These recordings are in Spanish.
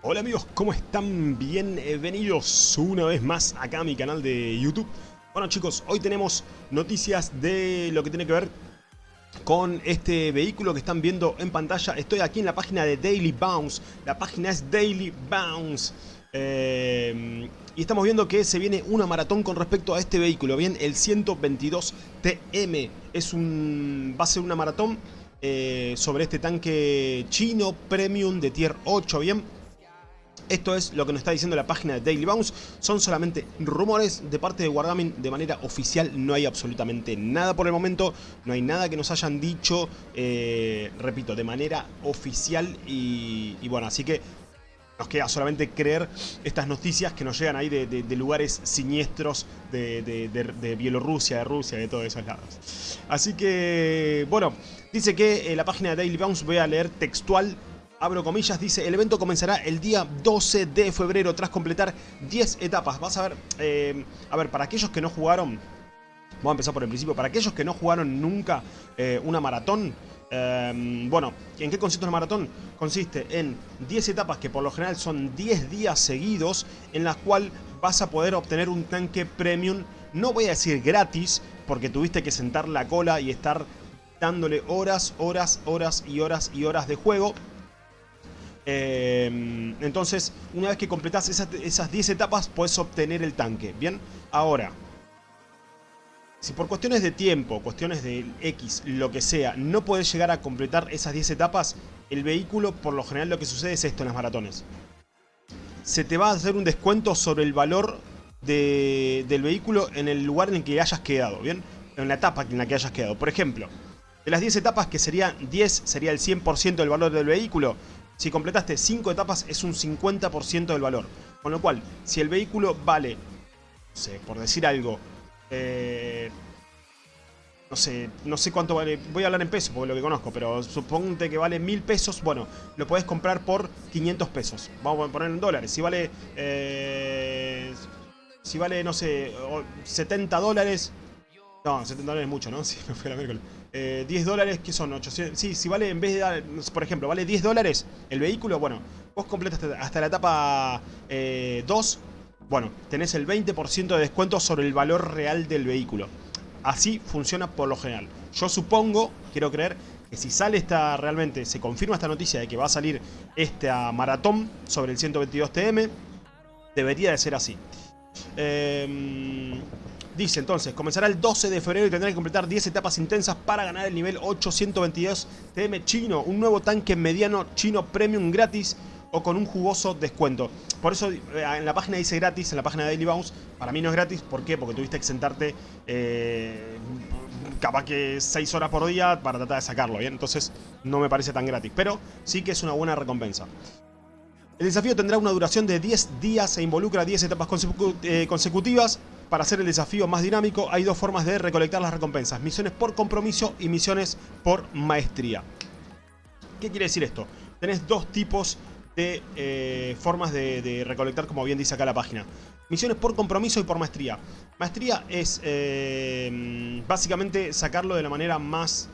Hola amigos, ¿cómo están? Bienvenidos una vez más acá a mi canal de YouTube. Bueno chicos, hoy tenemos noticias de lo que tiene que ver con este vehículo que están viendo en pantalla. Estoy aquí en la página de Daily Bounce. La página es Daily Bounce. Eh, y estamos viendo que se viene una maratón con respecto a este vehículo. Bien, el 122 TM es un, va a ser una maratón eh, sobre este tanque chino premium de tier 8. Bien, esto es lo que nos está diciendo la página de Daily Bounce. Son solamente rumores de parte de Wargaming de manera oficial. No hay absolutamente nada por el momento. No hay nada que nos hayan dicho, eh, repito, de manera oficial. Y, bueno, así que nos queda solamente creer estas noticias que nos llegan ahí de, lugares siniestros de, Bielorrusia, de Rusia, de todos esos lados. Así que, bueno, dice que eh, la página de Daily Bounce, voy a leer textual abro comillas, dice, el evento comenzará el día 12 de febrero tras completar 10 etapas. Vas a ver, eh, a ver, para aquellos que no jugaron, vamos a empezar por el principio, para aquellos que no jugaron nunca eh, una maratón, eh, bueno, ¿en qué consiste una maratón? Consiste en 10 etapas que por lo general son 10 días seguidos en las cuales vas a poder obtener un tanque premium, no voy a decir gratis, porque tuviste que sentar la cola y estar dándole horas, horas, horas y horas y horas de juego Em, entonces, una vez que completas esas, 10 etapas, puedes obtener el tanque. Bien, ahora, si por cuestiones de tiempo, cuestiones de X, lo que sea, no puedes llegar a completar esas 10 etapas, el vehículo, por lo general lo que sucede es esto en las maratones. Se te va a hacer un descuento sobre el valor del vehículo en el lugar en el que hayas quedado, ¿bien? En la etapa en la que hayas quedado. Por ejemplo, de las 10 etapas, que serían 10, sería el 100% del valor del vehículo, si completaste 5 etapas es un 50% del valor. Con lo cual, si el vehículo vale, no sé, por decir algo, eh, no sé, no sé cuánto vale, voy a hablar en pesos porque lo que conozco, pero suponte que vale 1000 pesos, bueno, lo puedes comprar por 500 pesos. Vamos a poner en dólares. Si vale, eh, si vale, no sé, 70 dólares, no, 70 dólares es mucho, ¿no? Sí, me fui a la miércoles. 10 eh, dólares, que son 800. Sí, si vale, en vez de dar, por ejemplo, vale 10 dólares el vehículo, bueno, vos completas hasta, la etapa 2, eh, bueno, tenés el 20% de descuento sobre el valor real del vehículo. Así funciona por lo general. Yo supongo, quiero creer, que si sale esta realmente, se confirma esta noticia de que va a salir esta maratón sobre el 122 TM, debería de ser así. Eh, Dice entonces, comenzará el 12 de febrero y tendrá que completar 10 etapas intensas para ganar el nivel 822 TM chino, un nuevo tanque mediano chino premium gratis o con un jugoso descuento. Por eso eh, en la página dice gratis, en la página de Daily Bounce, para mí no es gratis, ¿por qué? Porque tuviste que sentarte eh, capaz que 6 horas por día para tratar de sacarlo, ¿bien? Entonces no me parece tan gratis, pero sí que es una buena recompensa. El desafío tendrá una duración de 10 días e involucra 10 etapas eh, consecutivas. Para hacer el desafío más dinámico hay dos formas de recolectar las recompensas. Misiones por compromiso y misiones por maestría. ¿Qué quiere decir esto? Tenés dos tipos de eh, formas de, recolectar, como bien dice acá la página. Misiones por compromiso y por maestría. Maestría es eh, básicamente sacarlo de la manera más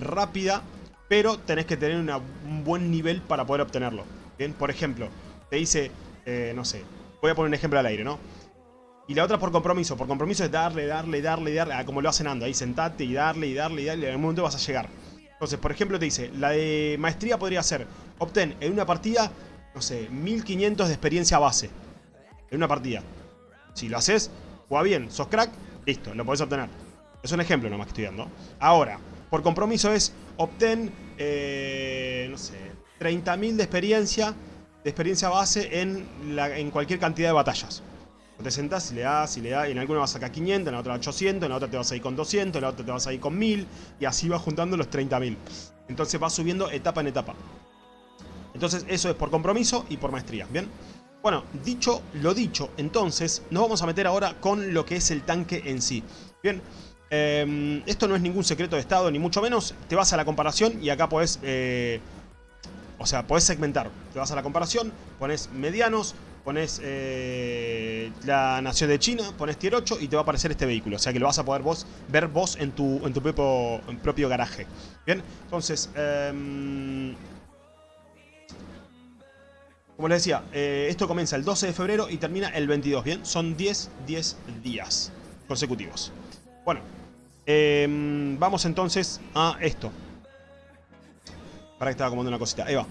rápida, pero tenés que tener un buen nivel para poder obtenerlo. Bien, por ejemplo, te dice, no sé, voy a poner un ejemplo al aire, ¿no? Y la otra por compromiso. Por compromiso es darle, darle, darle, darle. Ah, como lo hacen Ando. Ahí sentate y darle y darle y darle. En algún momento vas a llegar. Entonces, por ejemplo, te dice, la de maestría podría ser, obtén en una partida, no sé, 1500 de experiencia base. En una partida. Si lo haces, juega bien, sos crack, listo, lo podés obtener. Es un ejemplo nomás que estoy dando. Ahora, por compromiso es, obtén, eh, no sé, 30.000 de experiencia, de experiencia base en, la, en cualquier cantidad de batallas. Te sentás y le das y le das, y en alguna vas a sacar 500, en la otra 800, en la otra te vas a ir con 200, en la otra te vas a ir con 1000, y así vas juntando los 30.000. Entonces vas subiendo etapa en etapa. Entonces eso es por compromiso y por maestría, ¿bien? Bueno, dicho lo dicho, entonces nos vamos a meter ahora con lo que es el tanque en sí. Bien, em, esto no es ningún secreto de estado, ni mucho menos. Te vas a la comparación y acá podés... Eh, o sea, podés segmentar. Te vas a la comparación, pones medianos, pones eh, la nación de China, pones tier 8 y te va a aparecer este vehículo. O sea que lo vas a poder vos, ver vos en tu, en tu propio, garaje. Bien, entonces... Em, Como les decía, eh, esto comienza el 12 de febrero y termina el 22, ¿bien? Son 10, 10 días consecutivos. Bueno, em, vamos entonces a esto. Para que estaba acomodando una cosita. Ahí va.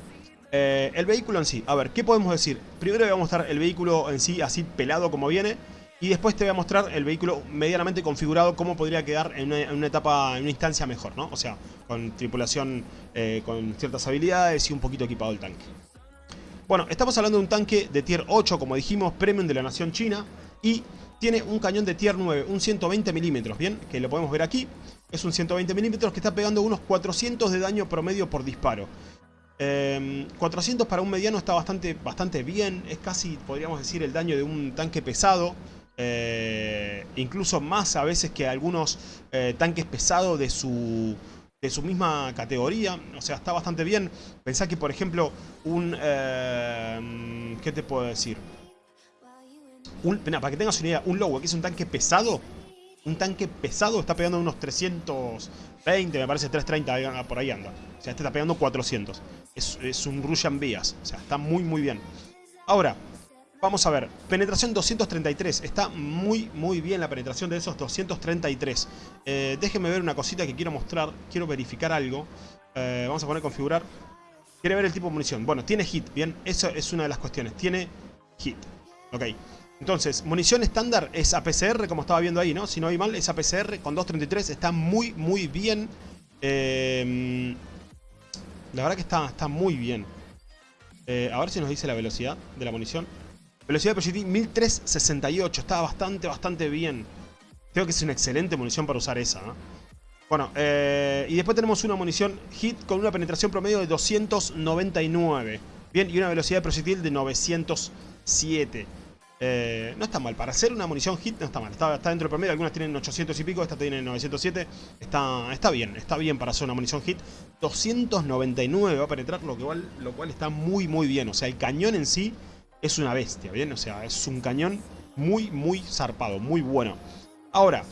Eh, el vehículo en sí. A ver, ¿qué podemos decir? Primero voy a mostrar el vehículo en sí, así pelado como viene. Y después te voy a mostrar el vehículo medianamente configurado, cómo podría quedar en una, etapa, en una instancia mejor, ¿no? O sea, con tripulación, eh, con ciertas habilidades y un poquito equipado el tanque. Bueno, estamos hablando de un tanque de tier 8, como dijimos, premium de la nación china. Y tiene un cañón de tier 9, un 120 milímetros, ¿bien? Que lo podemos ver aquí. Es un 120 milímetros que está pegando unos 400 de daño promedio por disparo. 400 em, para un mediano está bastante, bastante bien. Es casi, podríamos decir, el daño de un tanque pesado. Eh, incluso más a veces que algunos eh, tanques pesados de su, de su misma categoría. O sea, está bastante bien. Pensá que, por ejemplo, un... Eh, ¿Qué te puedo decir? Un, para que tengas una idea, un Lowe, que es un tanque pesado. Un tanque pesado está pegando unos 320, me parece 330, por ahí anda. O sea, este está pegando 400. Es, un Russian Vías. O sea, está muy, muy bien. Ahora, Vamos a ver, penetración 233, está muy muy bien la penetración de esos 233 eh, Déjenme ver una cosita que quiero mostrar, quiero verificar algo eh, Vamos a poner configurar Quiere ver el tipo de munición, bueno, tiene hit, bien, eso es una de las cuestiones, tiene hit Ok, entonces, munición estándar es APCR, como estaba viendo ahí, ¿no? Si no hay mal, es APCR con 233, está muy muy bien eh, La verdad que está, está muy bien A ver si nos dice la velocidad de la munición Velocidad de proyectil 1368. Está bastante, bastante bien. Creo que es una excelente munición para usar esa. Bueno, eh, y después tenemos una munición hit con una penetración promedio de 299. Bien, y una velocidad de proyectil de 907. Eh, no está mal, para hacer una munición hit no está mal, está, dentro del promedio, algunas tienen 800 y pico, esta tiene 907, está, está bien, está bien para hacer una munición hit. 299 va a penetrar, lo, lo cual está muy muy bien, o sea, el cañón en sí es una bestia, ¿bien? O sea, es un cañón muy, muy zarpado, muy bueno. Ahora,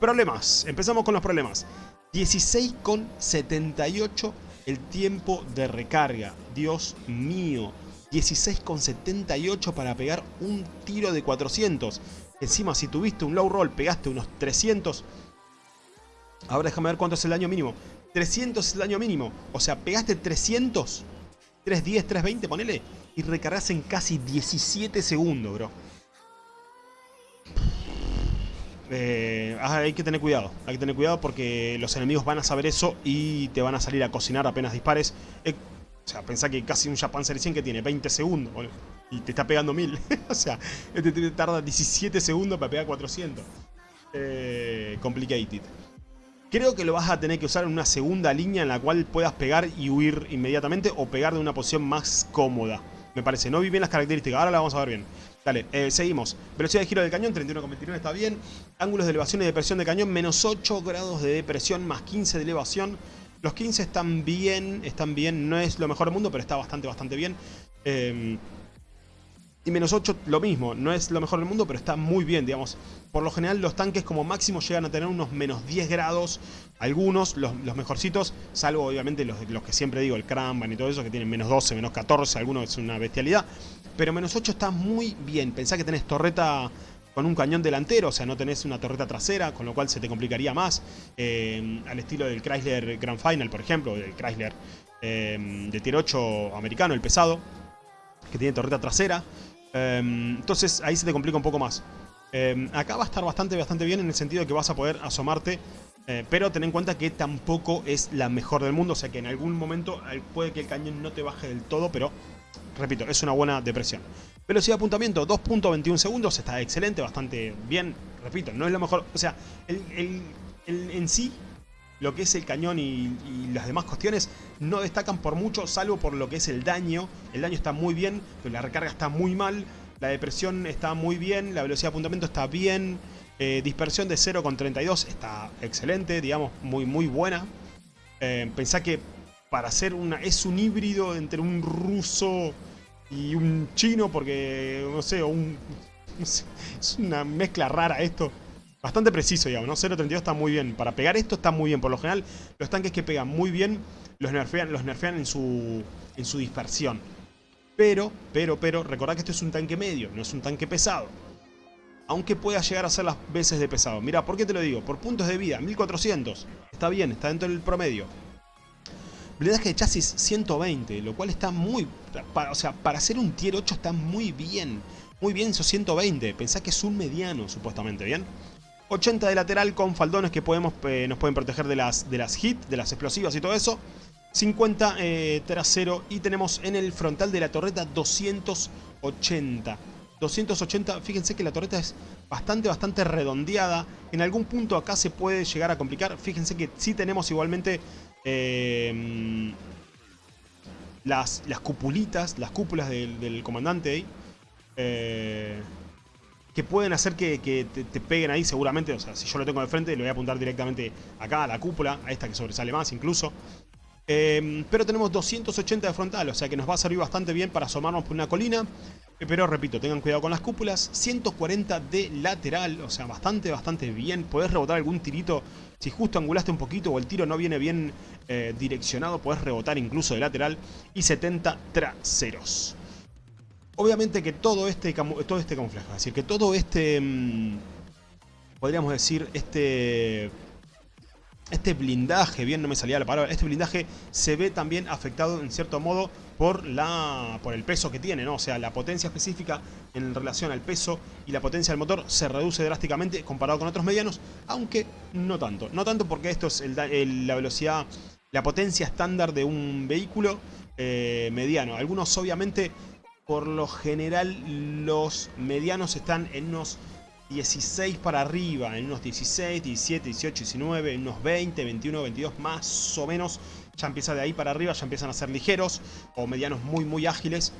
problemas. Empezamos con los problemas. 16,78 el tiempo de recarga. Dios mío. 16,78 para pegar un tiro de 400. Encima, si tuviste un low roll, pegaste unos 300. Ahora déjame ver cuánto es el daño mínimo. 300 es el daño mínimo. O sea, pegaste 300. 310, 320, ponele y recargas en casi 17 segundos, bro. Eh, ah, hay que tener cuidado, hay que tener cuidado porque los enemigos van a saber eso y te van a salir a cocinar apenas dispares. Eh, o sea, pensá que casi un Japan Series 100 que tiene 20 segundos y te está pegando 1000. o sea, este tarda 17 segundos para pegar 400. Eh, complicated. Creo que lo vas a tener que usar en una segunda línea en la cual puedas pegar y huir inmediatamente o pegar de una posición más cómoda. Me parece, no vi bien las características, ahora la vamos a ver bien. Dale, eh, seguimos. Velocidad de giro del cañón, 31,29 está bien. Ángulos de elevación y depresión de cañón, menos 8 grados de depresión, más 15 de elevación. Los 15 están bien, están bien. No es lo mejor del mundo, pero está bastante, bastante bien. Eh, y menos 8 lo mismo, no es lo mejor del mundo, pero está muy bien, digamos. Por lo general los tanques como máximo llegan a tener unos menos 10 grados, algunos, los, mejorcitos, salvo obviamente los, los, que siempre digo, el Kramban y todo eso, que tienen menos 12, menos 14, algunos es una bestialidad. Pero menos 8 está muy bien, pensá que tenés torreta con un cañón delantero, o sea, no tenés una torreta trasera, con lo cual se te complicaría más. Eh, al estilo del Chrysler Grand Final, por ejemplo, del Chrysler eh, de tier 8 americano, el pesado, que tiene torreta trasera. Em, entonces ahí se te complica un poco más. Acá va a estar bastante, bastante bien en el sentido de que vas a poder asomarte. Eh, pero ten en cuenta que tampoco es la mejor del mundo. O sea que en algún momento puede que el cañón no te baje del todo. Pero, repito, es una buena depresión. Velocidad de apuntamiento, 2.21 segundos. Está excelente, bastante bien. Repito, no es lo mejor. O sea, en sí lo que es el cañón y, las demás cuestiones no destacan por mucho, salvo por lo que es el daño. El daño está muy bien, pero la recarga está muy mal. La depresión está muy bien, la velocidad de apuntamiento está bien. Eh, dispersión de 0,32 está excelente, digamos, muy muy buena. Eh, pensá que para hacer una... es un híbrido entre un ruso y un chino, porque, no sé, un, es una mezcla rara esto. Bastante preciso, digamos, ¿no? 0.32 está muy bien. Para pegar esto está muy bien. Por lo general, los tanques que pegan muy bien los nerfean, los nerfean en, su, en su dispersión. Pero, pero, pero, recordad que esto es un tanque medio, no es un tanque pesado. Aunque pueda llegar a ser las veces de pesado. Mira, ¿por qué te lo digo? Por puntos de vida, 1400. Está bien, está dentro del promedio. Blindaje de chasis 120, lo cual está muy... o sea, para hacer un tier 8 está muy bien. Muy bien esos 120. Pensá que es un mediano, supuestamente, ¿bien? 80 de lateral con faldones que podemos, eh, nos pueden proteger de las, de las hit, de las explosivas y todo eso. 50 eh, trasero y tenemos en el frontal de la torreta 280. 280, fíjense que la torreta es bastante, bastante redondeada. En algún punto acá se puede llegar a complicar. Fíjense que sí tenemos igualmente eh, las, las cupulitas, las cúpulas del, comandante ahí. Eh, que pueden hacer que, te, te, peguen ahí seguramente. O sea, si yo lo tengo de frente, le voy a apuntar directamente acá a la cúpula, a esta que sobresale más incluso. Em, pero tenemos 280 de frontal, o sea que nos va a servir bastante bien para asomarnos por una colina. Pero repito, tengan cuidado con las cúpulas. 140 de lateral, o sea, bastante, bastante bien. Podés rebotar algún tirito. Si justo angulaste un poquito o el tiro no viene bien eh, direccionado, podés rebotar incluso de lateral. Y 70 traseros. Obviamente que todo este, todo este camuflaje, es decir, que todo este... Mm, podríamos decir, este este blindaje, bien no me salía la palabra, este blindaje se ve también afectado en cierto modo por, la, por el peso que tiene, ¿no? O sea, la potencia específica en relación al peso y la potencia del motor se reduce drásticamente comparado con otros medianos, aunque no tanto. No tanto porque esto es la velocidad, la potencia estándar de un vehículo eh, mediano. Algunos obviamente, por lo general, los medianos están en unos 16 para arriba, en unos 16, 17, 18, 19, en unos 20, 21, 22 más o menos. Ya empieza de ahí para arriba, ya empiezan a ser ligeros o medianos muy muy ágiles.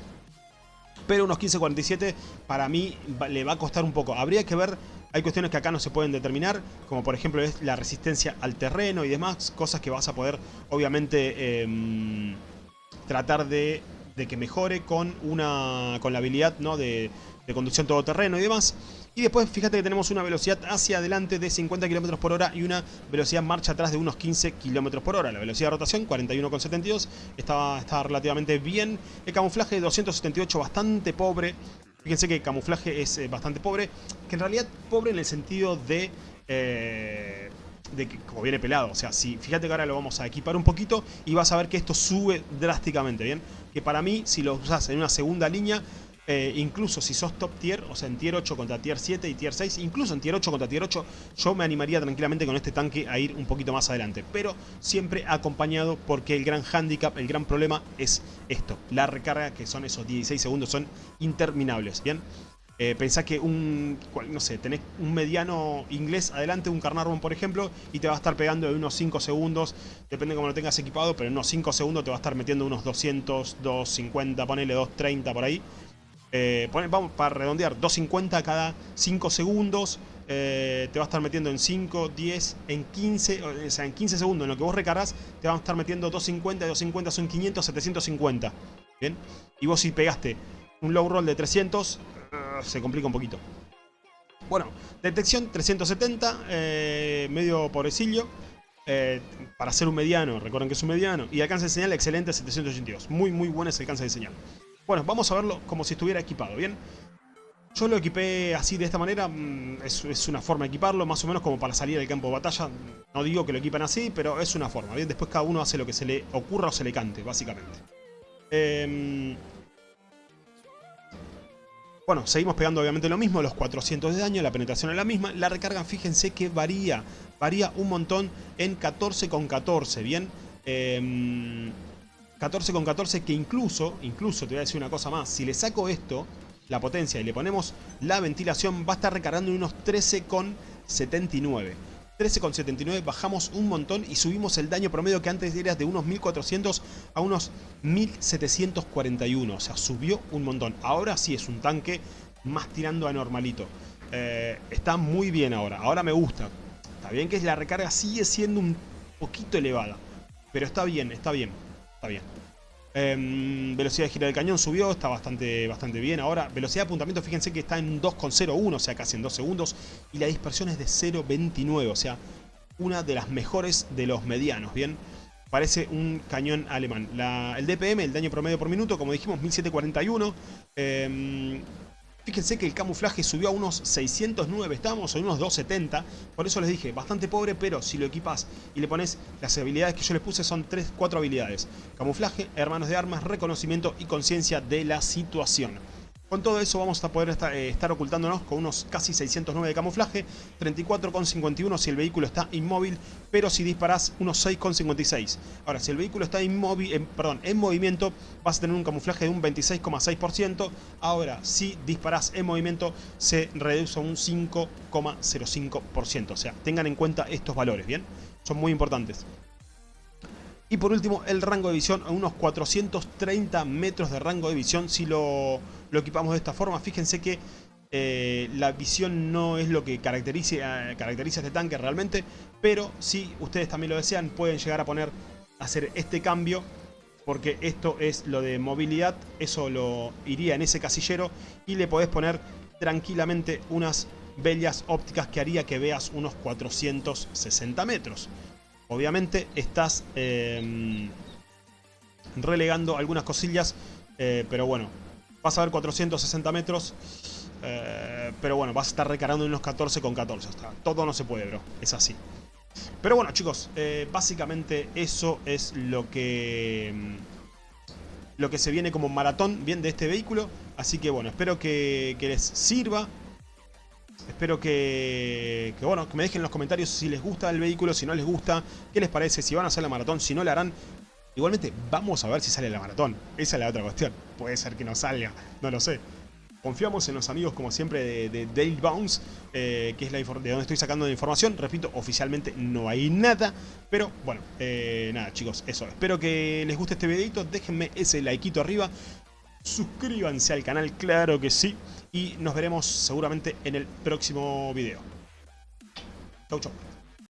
Pero unos 15, 47 para mí le va a costar un poco. Habría que ver, hay cuestiones que acá no se pueden determinar, como por ejemplo es la resistencia al terreno y demás, cosas que vas a poder obviamente em, tratar de, de, que mejore con, una, con la habilidad ¿no? de, de conducción todoterreno y demás. Y después fíjate que tenemos una velocidad hacia adelante de 50 km por hora y una velocidad marcha atrás de unos 15 km por hora. La velocidad de rotación 41,72 estaba, estaba relativamente bien. El camuflaje 278 bastante pobre. Fíjense que el camuflaje es eh, bastante pobre. Que en realidad pobre en el sentido de... Eh, de que como viene pelado, o sea, si fíjate que ahora lo vamos a equipar un poquito y vas a ver que esto sube drásticamente, ¿bien? Que para mí, si lo usas en una segunda línea, eh, incluso si sos top tier, o sea en tier 8 contra tier 7 y tier 6, incluso en tier 8 contra tier 8, yo me animaría tranquilamente con este tanque a ir un poquito más adelante. Pero siempre acompañado porque el gran handicap, el gran problema es esto. La recarga, que son esos 16 segundos, son interminables, ¿bien? Eh, pensá que un, no sé, tenés un mediano inglés adelante, un Carnarvon por ejemplo, y te va a estar pegando de unos 5 segundos, depende de cómo lo tengas equipado, pero en unos 5 segundos te va a estar metiendo unos 200, 250, ponele 230 por ahí. Eh, vamos para redondear, 250 cada 5 segundos. Eh, te va a estar metiendo en 5, 10, en 15, o sea, en 15 segundos en lo que vos recargas, te van a estar metiendo 250, 250 son 500, 750. ¿Bien? Y vos si pegaste un low roll de 300, eh, se complica un poquito. Bueno, detección 370, medio pobrecillo. para ser un mediano, recuerden que es un mediano. Y alcance de señal excelente 782. Muy, muy bueno ese alcance de señal. Bueno, vamos a verlo como si estuviera equipado, ¿bien? Yo lo equipé así de esta manera, mm, es, una forma de equiparlo, más o menos como para salir al campo de batalla. No digo que lo equipan así, pero es una forma, ¿bien? Después cada uno hace lo que se le ocurra o se le cante, básicamente. Em, bueno, seguimos pegando obviamente lo mismo, los 400 de daño, la penetración es la misma. La recarga, fíjense que varía, varía un montón en 14 con 14, ¿bien? Eh, 14 con 14 que incluso, incluso te voy a decir una cosa más, si le saco esto, la potencia, y le ponemos la ventilación, va a estar recargando en unos 13 con 79. 13,79 bajamos un montón y subimos el daño promedio que antes era de unos 1400 a unos 1741. O sea, subió un montón. Ahora sí es un tanque más tirando a normalito. Eh, está muy bien ahora. Ahora me gusta. Está bien que la recarga sigue siendo un poquito elevada. Pero está bien, está bien. Está bien. Em, velocidad de gira del cañón subió, está bastante, bastante bien. Ahora, velocidad de apuntamiento, fíjense que está en 2,01, o sea, casi en 2 segundos. Y la dispersión es de 0,29, o sea, una de las mejores de los medianos, ¿bien? parece un cañón alemán. el DPM, el daño promedio por minuto, como dijimos, 1741. Eh, Fíjense que el camuflaje subió a unos 609, estábamos en unos 270, por eso les dije, bastante pobre, pero si lo equipas y le pones las habilidades que yo les puse son 3, 4 habilidades. Camuflaje, hermanos de armas, reconocimiento y conciencia de la situación. Con todo eso vamos a poder eh, estar, ocultándonos con unos casi 609 de camuflaje, 34,51 si el vehículo está inmóvil, pero si disparas unos 6,56. Ahora, si el vehículo está inmóvil, en, perdón, en movimiento, vas a tener un camuflaje de un 26,6%. Ahora, si disparas en movimiento, se reduce a un 5,05%. O sea, tengan en cuenta estos valores, ¿bien? Son muy importantes. Y por último, el rango de visión a unos 430 metros de rango de visión si lo, equipamos de esta forma. Fíjense que eh, la visión no es lo que caracteriza, caracteriza este tanque realmente, pero si ustedes también lo desean, pueden llegar a poner, hacer este cambio, porque esto es lo de movilidad, eso lo iría en ese casillero, y le podés poner tranquilamente unas bellas ópticas que haría que veas unos 460 metros. Obviamente estás em, relegando algunas cosillas, eh, pero bueno, vas a ver 460 metros, eh, pero bueno, vas a estar recargando unos 14 con 14. todo no se puede, bro, es así. Pero bueno, chicos, eh, básicamente eso es lo que em, lo que se viene como maratón bien de este vehículo. Así que bueno, espero que les sirva. Espero que, bueno, que me dejen en los comentarios si les gusta el vehículo, si no les gusta, qué les parece, si van a hacer la maratón, si no la harán. Igualmente, vamos a ver si sale la maratón. Esa es la otra cuestión. Puede ser que no salga, no lo sé. Confiamos en los amigos, como siempre, de, Dale Bounce, eh, que es la de donde estoy sacando la información. Repito, oficialmente no hay nada. Pero bueno, eh, nada chicos, eso. Espero que les guste este videito. Déjenme ese likeito arriba. Suscríbanse al canal, claro que sí. Y nos veremos seguramente en el próximo video. Chau, chau.